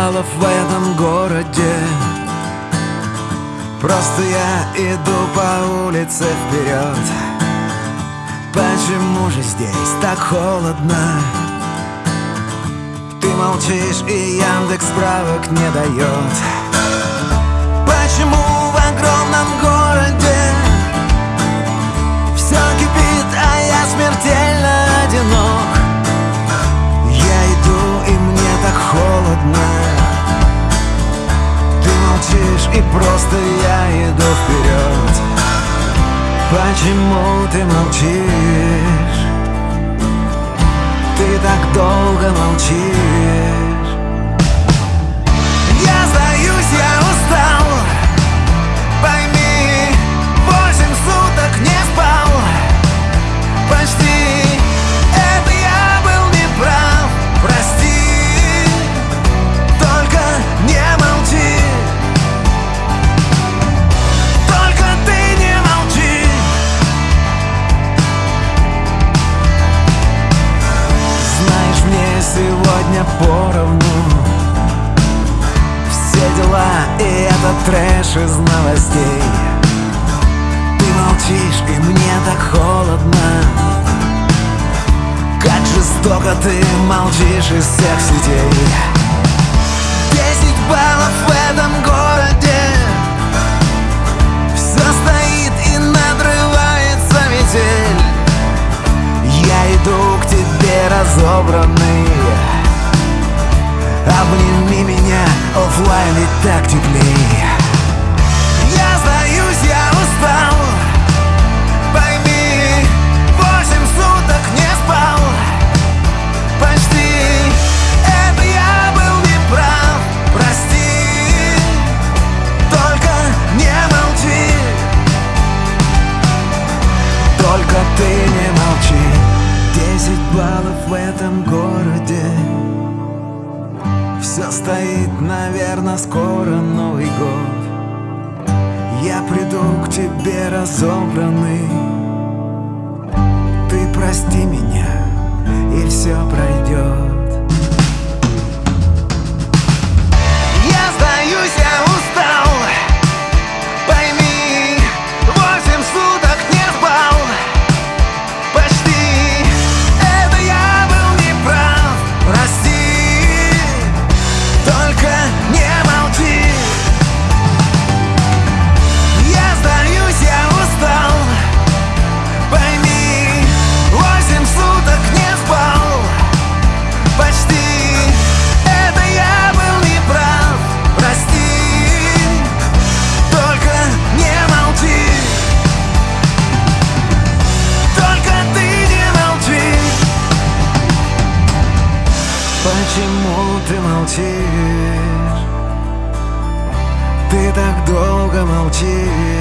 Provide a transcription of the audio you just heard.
баллов в этом городе. Просто я иду по улице вперед. Почему же здесь так холодно? Ты молчишь и Яндекс справок не дает. Почему в огромном городе и просто я иду вперед Почему ты молчишь? Ты так долго молчишь поровну. Все дела и этот трэш из новостей. Ты молчишь, и мне так холодно. Как жестоко ты молчишь из всех сетей. Десять баллов в этом городе. Все стоит и надрывается метель. Я иду к тебе разобранный Обними меня, оффлайн ведь так теплей Я сдаюсь, я устал. Пойми, восемь суток не спал. Почти. Это я был неправ. Прости. Только не молчи. Только ты не молчи. Десять баллов в этом городе Все стоит, наверное, скоро Новый год. Я приду к тебе разобранный. Ты прости меня, и все пройдет Почему ты молчишь? Ты так долго молчишь